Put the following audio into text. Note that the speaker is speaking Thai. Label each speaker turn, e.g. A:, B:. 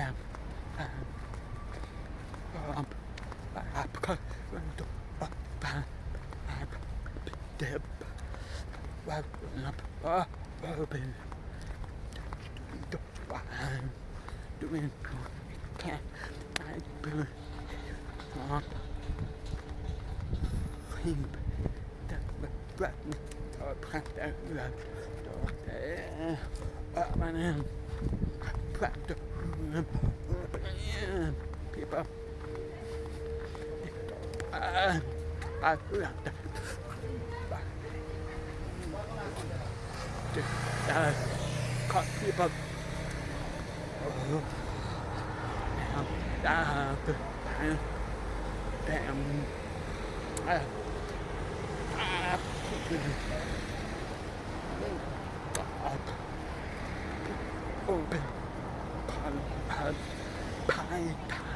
A: แบบแบบก็ดูแบบแบบเด็บแบบนับว่าเป็นดูแบบดูเป็นแค่เป็นครับหิมแบบแบบต่อพันแบบต่อแต่ประมาณนั้นแบบ keep up. À, à, à, can't keep up. Damn. Damn. Ah. Ah. Open. 拍拍拍